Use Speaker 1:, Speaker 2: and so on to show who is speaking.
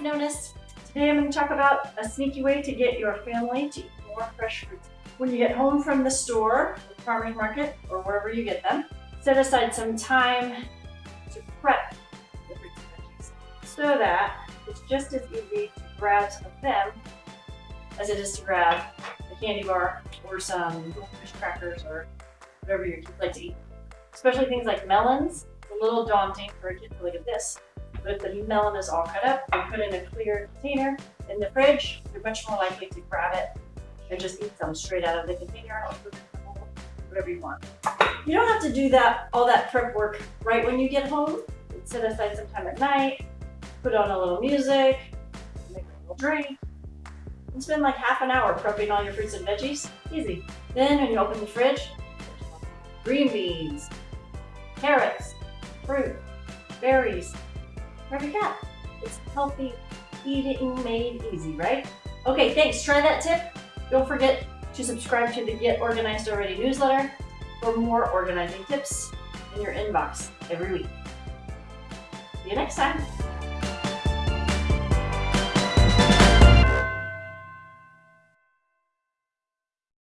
Speaker 1: I've. Today I'm going to talk about a sneaky way to get your family to eat more fresh fruits. When you get home from the store, the farmer's market, or wherever you get them, set aside some time to prep the fruits and veggies so that it's just as easy to grab some of them as it is to grab a candy bar or some goldfish crackers or whatever your kids like to eat. Especially things like melons. It's a little daunting for a kid to look at this. But the melon is all cut up and put in a clear container in the fridge, you're much more likely to grab it and just eat some straight out of the container or put it in the bowl, whatever you want. You don't have to do that all that prep work right when you get home. Set aside some time at night, put on a little music, make a little drink, and spend like half an hour prepping all your fruits and veggies. Easy. Then when you open the fridge, green beans, carrots, fruit, berries, whatever you. It's healthy eating made easy, right? Okay, thanks. Try that tip. Don't forget to subscribe to the Get Organized Already newsletter for more organizing tips in your inbox every week. See you next time.